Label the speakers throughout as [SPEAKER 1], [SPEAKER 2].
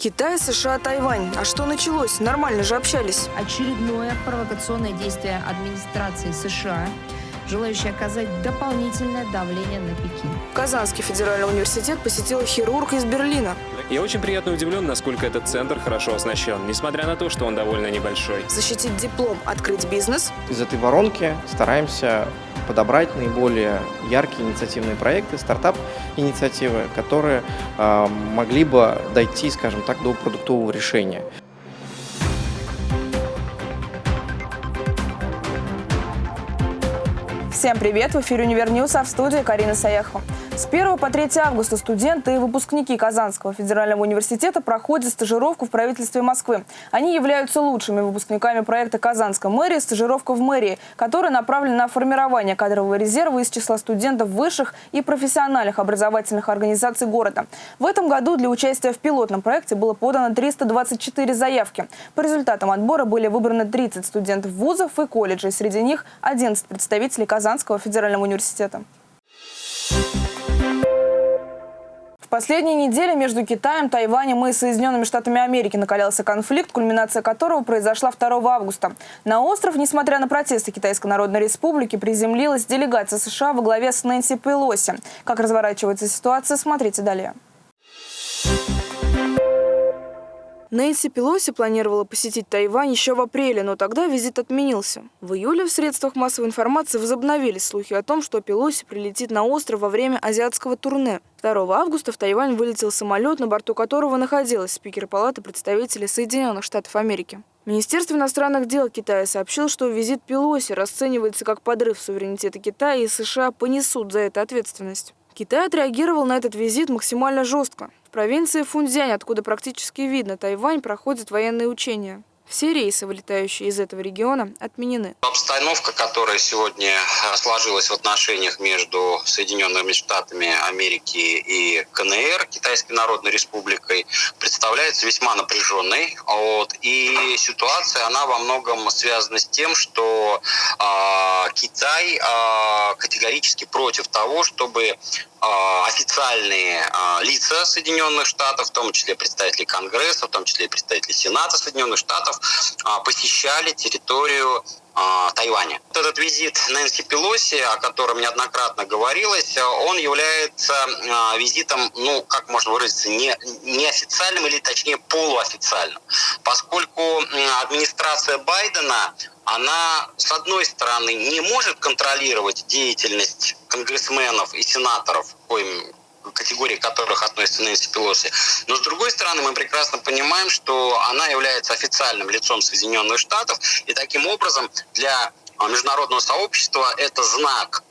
[SPEAKER 1] Китай, США, Тайвань. А что началось? Нормально же общались.
[SPEAKER 2] Очередное провокационное действие администрации США, желающей оказать дополнительное давление на Пекин.
[SPEAKER 1] Казанский федеральный университет посетил хирург из Берлина.
[SPEAKER 3] Я очень приятно удивлен, насколько этот центр хорошо оснащен, несмотря на то, что он довольно небольшой.
[SPEAKER 1] Защитить диплом, открыть бизнес.
[SPEAKER 4] Из этой воронки стараемся подобрать наиболее яркие инициативные проекты, стартап-инициативы, которые э, могли бы дойти, скажем так, до продуктового решения.
[SPEAKER 1] Всем привет! В эфире «Univer News», а в студии Карина Саяхова. С 1 по 3 августа студенты и выпускники Казанского федерального университета проходят стажировку в правительстве Москвы. Они являются лучшими выпускниками проекта «Казанская мэрия. Стажировка в мэрии», который направлен на формирование кадрового резерва из числа студентов высших и профессиональных образовательных организаций города. В этом году для участия в пилотном проекте было подано 324 заявки. По результатам отбора были выбраны 30 студентов вузов и колледжей. Среди них 11 представителей Казанского федерального университета. Последние недели между Китаем, Тайванем и Соединенными Штатами Америки накалялся конфликт, кульминация которого произошла 2 августа. На остров, несмотря на протесты Китайской Народной Республики, приземлилась делегация США во главе с Нэнси Пелоси. Как разворачивается ситуация, смотрите далее. Нэнси Пелоси планировала посетить Тайвань еще в апреле, но тогда визит отменился. В июле в средствах массовой информации возобновились слухи о том, что Пелоси прилетит на остров во время азиатского турне. 2 августа в Тайвань вылетел самолет, на борту которого находилась спикер Палаты представителей Соединенных Штатов Америки. Министерство иностранных дел Китая сообщило, что визит Пелоси расценивается как подрыв суверенитета Китая и США понесут за это ответственность. Китай отреагировал на этот визит максимально жестко. В провинции Фунцзянь, откуда практически видно Тайвань, проходят военные учения. Все рейсы, вылетающие из этого региона, отменены.
[SPEAKER 5] Обстановка, которая сегодня сложилась в отношениях между Соединенными Штатами Америки и КНР, Китайской Народной Республикой, представляется весьма напряженной. Вот. И ситуация, она во многом связана с тем, что э, Китай э, категорически против того, чтобы официальные а, лица Соединенных Штатов, в том числе представители Конгресса, в том числе представители Сената Соединенных Штатов, а, посещали территорию Тайваня. Этот визит Нэнси Пелоси, о котором неоднократно говорилось, он является визитом, ну, как можно выразиться, не, неофициальным или точнее полуофициальным, поскольку администрация Байдена она, с одной стороны, не может контролировать деятельность конгрессменов и сенаторов, коим категории которых относится Нэнси Пелоси. Но с другой стороны, мы прекрасно понимаем, что она является официальным лицом Соединенных Штатов, и таким образом для международного сообщества это знак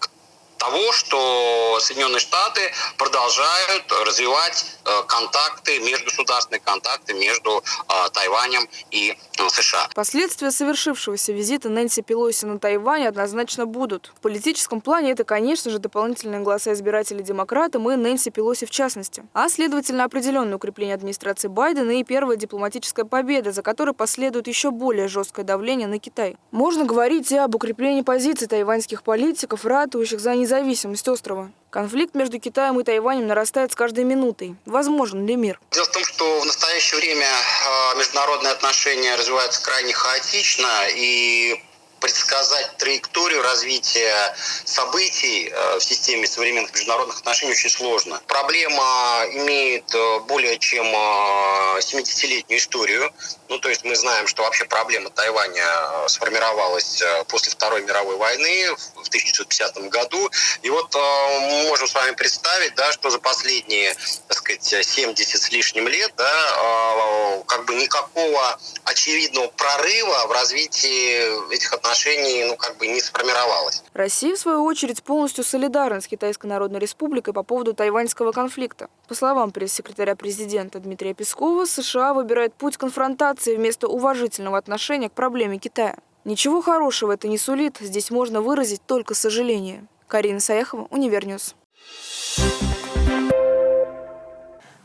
[SPEAKER 5] того, что Соединенные Штаты продолжают развивать э, контакты, межгосударственные контакты между э, Тайванем и э, США.
[SPEAKER 1] Последствия совершившегося визита Нэнси Пелоси на Тайвань однозначно будут. В политическом плане это, конечно же, дополнительные голоса избирателей демократам и Нэнси Пелоси в частности. А, следовательно, определенное укрепление администрации Байдена и первая дипломатическая победа, за которой последует еще более жесткое давление на Китай. Можно говорить и об укреплении позиций тайваньских политиков, ратующих за независимость независимость острова. Конфликт между Китаем и Тайванем нарастает с каждой минутой. Возможен ли мир?
[SPEAKER 5] Дело в том, что в настоящее время а, международные отношения развиваются крайне хаотично, и предсказать траекторию развития событий э, в системе современных международных отношений очень сложно. Проблема имеет э, более чем 70-летнюю э, историю. Ну, то есть мы знаем, что вообще проблема Тайваня сформировалась после Второй мировой войны в 1950 году. И вот мы можем с вами представить, да, что за последние, так сказать, 70 с лишним лет, да, как бы никакого очевидного прорыва в развитии этих отношений отношений ну, как бы не сформировалось.
[SPEAKER 1] Россия, в свою очередь, полностью солидарна с Китайской Народной Республикой по поводу тайваньского конфликта. По словам пресс-секретаря президента Дмитрия Пескова, США выбирает путь конфронтации вместо уважительного отношения к проблеме Китая. Ничего хорошего это не сулит, здесь можно выразить только сожаление. Карина Саяхова, Univer News.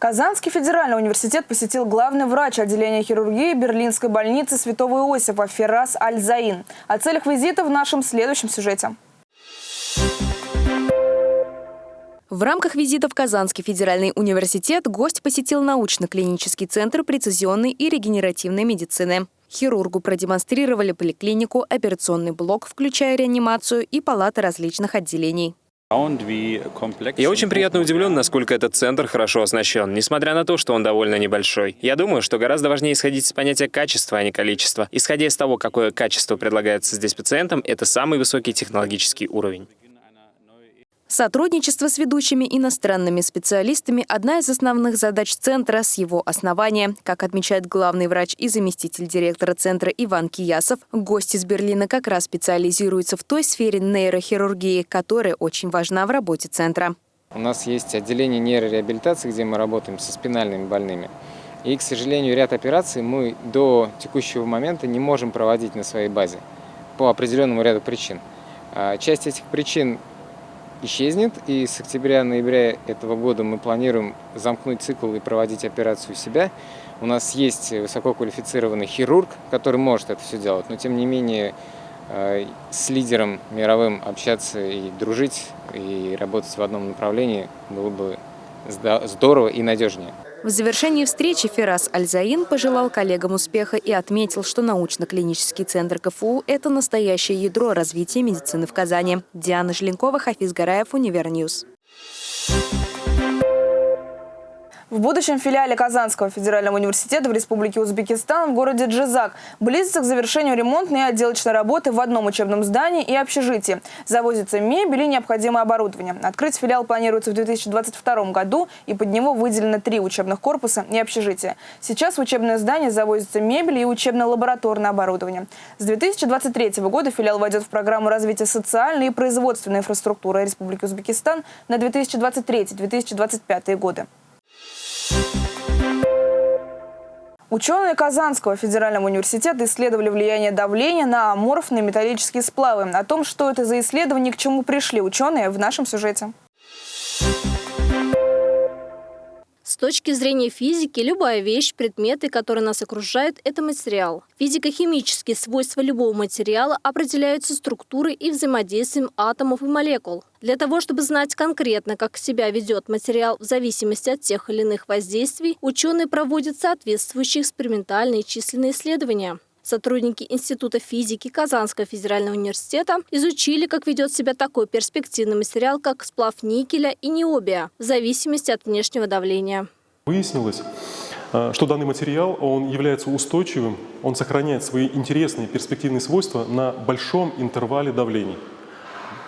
[SPEAKER 1] Казанский федеральный университет посетил главный врач отделения хирургии Берлинской больницы Святого Иосифа Феррас Аль-Заин. О целях визита в нашем следующем сюжете.
[SPEAKER 6] В рамках визита в Казанский федеральный университет гость посетил научно-клинический центр прецизионной и регенеративной медицины. Хирургу продемонстрировали поликлинику, операционный блок, включая реанимацию и палаты различных отделений.
[SPEAKER 3] Я очень приятно удивлен, насколько этот центр хорошо оснащен, несмотря на то, что он довольно небольшой. Я думаю, что гораздо важнее исходить из понятия качества, а не количества. Исходя из того, какое качество предлагается здесь пациентам, это самый высокий технологический уровень.
[SPEAKER 6] Сотрудничество с ведущими иностранными специалистами – одна из основных задач Центра с его основания. Как отмечает главный врач и заместитель директора Центра Иван Киясов, гость из Берлина как раз специализируется в той сфере нейрохирургии, которая очень важна в работе Центра.
[SPEAKER 7] У нас есть отделение нейрореабилитации, где мы работаем со спинальными больными. И, к сожалению, ряд операций мы до текущего момента не можем проводить на своей базе по определенному ряду причин. А, часть этих причин исчезнет. И с октября-ноября этого года мы планируем замкнуть цикл и проводить операцию себя. У нас есть высококвалифицированный хирург, который может это все делать, но тем не менее э, с лидером мировым общаться и дружить, и работать в одном направлении было бы здорово и надежнее.
[SPEAKER 6] В завершении встречи Феррас Аль-Заин пожелал коллегам успеха и отметил, что научно-клинический центр КФУ – это настоящее ядро развития медицины в Казани. Диана Желенкова, Хафиз Гараев, Univer News.
[SPEAKER 1] В будущем филиале Казанского федерального университета в Республике Узбекистан в городе Джизак близится к завершению ремонтной и отделочной работы в одном учебном здании и общежитии. Завозится мебель и необходимое оборудование. Открыть филиал планируется в 2022 году, и под него выделено три учебных корпуса и общежития. Сейчас в учебное здание завозится мебель и учебно-лабораторное оборудование. С 2023 года филиал войдет в программу развития социальной и производственной инфраструктуры Республики Узбекистан на 2023-2025 годы. Ученые Казанского федерального университета исследовали влияние давления на аморфные металлические сплавы. О том, что это за исследование, к чему пришли ученые, в нашем сюжете.
[SPEAKER 8] С точки зрения физики, любая вещь, предметы, которые нас окружают, это материал. Физико-химические свойства любого материала определяются структурой и взаимодействием атомов и молекул. Для того, чтобы знать конкретно, как себя ведет материал в зависимости от тех или иных воздействий, ученые проводят соответствующие экспериментальные численные исследования. Сотрудники Института физики Казанского федерального университета изучили, как ведет себя такой перспективный материал, как сплав никеля и необия, в зависимости от внешнего давления.
[SPEAKER 9] Выяснилось, э, что данный материал он является устойчивым, он сохраняет свои интересные перспективные свойства на большом интервале давлений.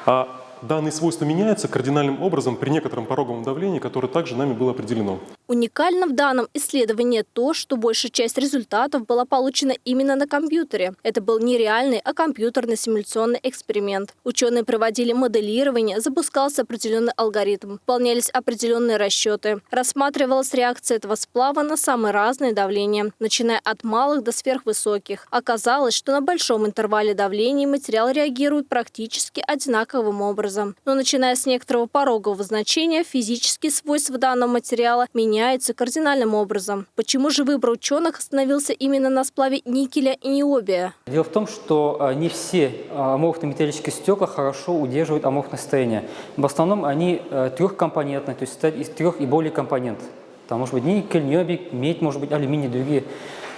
[SPEAKER 9] А данные свойства меняются кардинальным образом при некотором пороговом давлении, которое также нами было определено.
[SPEAKER 8] Уникально в данном исследовании то, что большая часть результатов была получена именно на компьютере. Это был не реальный, а компьютерный симуляционный эксперимент. Ученые проводили моделирование, запускался определенный алгоритм, выполнялись определенные расчеты. Рассматривалась реакция этого сплава на самые разные давления, начиная от малых до сверхвысоких. Оказалось, что на большом интервале давлений материал реагирует практически одинаковым образом. Но начиная с некоторого порогового значения, физические свойства данного материала меняются меняется кардинальным образом. Почему же выбор ученых остановился именно на сплаве никеля и необия?
[SPEAKER 10] Дело в том, что а, не все а, аморфные металлические стекла хорошо удерживают аморфное состояние. В основном они а, трехкомпонентные, то есть из трех и более компонентов. Там может быть никель, необий, медь, может быть алюминий, другие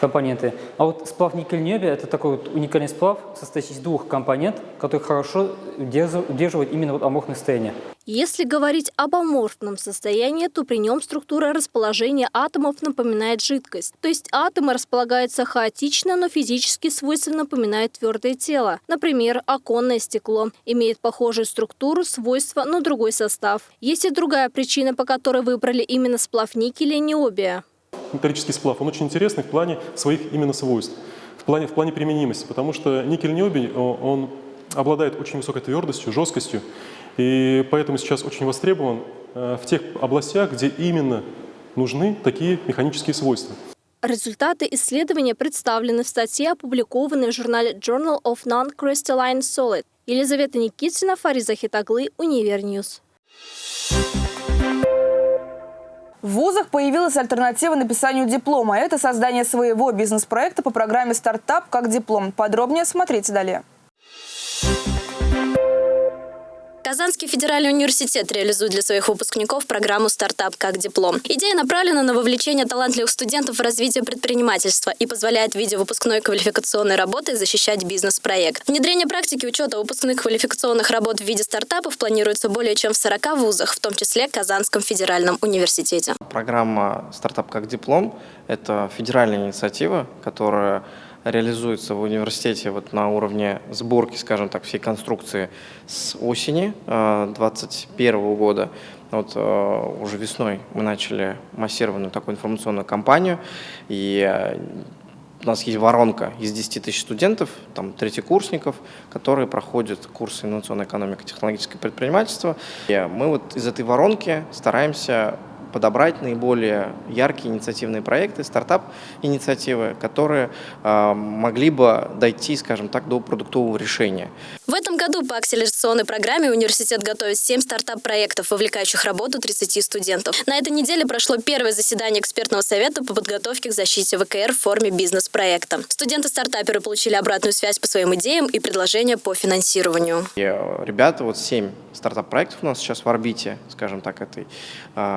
[SPEAKER 10] компоненты. А вот сплав никель-необия – это такой вот уникальный сплав, состоящий из двух компонентов, который хорошо удерживает именно вот аморфное состояние.
[SPEAKER 8] Если говорить об аморфном состоянии, то при нем структура расположения атомов напоминает жидкость. То есть атомы располагаются хаотично, но физически свойства напоминают твердое тело. Например, оконное стекло имеет похожую структуру, свойства, но другой состав. Есть и другая причина, по которой выбрали именно сплав никеля и необия
[SPEAKER 9] металлический сплав, он очень интересный в плане своих именно свойств, в плане, в плане применимости, потому что никель-ниобий, он обладает очень высокой твердостью, жесткостью, и поэтому сейчас очень востребован э, в тех областях, где именно нужны такие механические свойства.
[SPEAKER 8] Результаты исследования представлены в статье, опубликованной в журнале Journal of Non-Crystalline Solid. Елизавета Никитина, Фарид Захитаглы, Univer News.
[SPEAKER 1] В вузах появилась альтернатива написанию диплома. Это создание своего бизнес-проекта по программе «Стартап как диплом». Подробнее смотрите далее.
[SPEAKER 11] Казанский федеральный университет реализует для своих выпускников программу «Стартап как диплом». Идея направлена на вовлечение талантливых студентов в развитие предпринимательства и позволяет в виде выпускной квалификационной работы защищать бизнес-проект. Внедрение практики учета выпускных квалификационных работ в виде стартапов планируется более чем в 40 вузах, в том числе Казанском федеральном университете.
[SPEAKER 4] Программа «Стартап как диплом» – это федеральная инициатива, которая реализуется в университете вот на уровне сборки, скажем так, всей конструкции с осени 2021 э, года. Вот э, уже весной мы начали массированную такую информационную кампанию, и э, у нас есть воронка из 10 тысяч студентов, там третьекурсников, которые проходят курсы инновационной экономики, технологическое предпринимательство. И мы вот из этой воронки стараемся подобрать наиболее яркие инициативные проекты, стартап-инициативы, которые э, могли бы дойти, скажем так, до продуктового решения.
[SPEAKER 11] В этом году по акселерационной программе университет готовит 7 стартап-проектов, вовлекающих работу 30 студентов. На этой неделе прошло первое заседание экспертного совета по подготовке к защите ВКР в форме бизнес-проекта. Студенты-стартаперы получили обратную связь по своим идеям и предложения по финансированию.
[SPEAKER 4] И э, ребята, вот 7 стартап-проектов у нас сейчас в орбите, скажем так, этой э,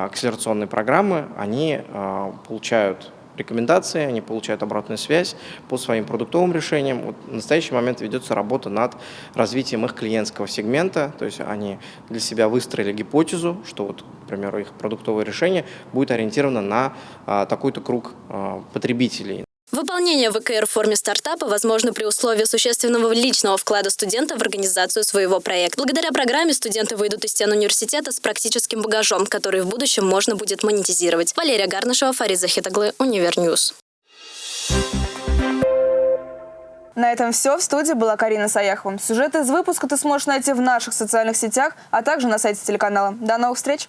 [SPEAKER 4] акселерационной программы, они а, получают рекомендации, они получают обратную связь по своим продуктовым решениям. Вот в настоящий момент ведется работа над развитием их клиентского сегмента, то есть они для себя выстроили гипотезу, что, вот, к примеру, их продуктовое решение будет ориентировано на а, такой-то круг а, потребителей.
[SPEAKER 11] Выполнение ВКР в форме стартапа возможно при условии существенного личного вклада студента в организацию своего проекта. Благодаря программе студенты выйдут из стен университета с практическим багажом, который в будущем можно будет монетизировать. Валерия Гарнышева, Фарид Захитаглы, Univer News.
[SPEAKER 1] На этом все. В студии была Карина Саяхова. Сюжет из выпуска ты сможешь найти в наших социальных сетях, а также на сайте телеканала. До новых встреч!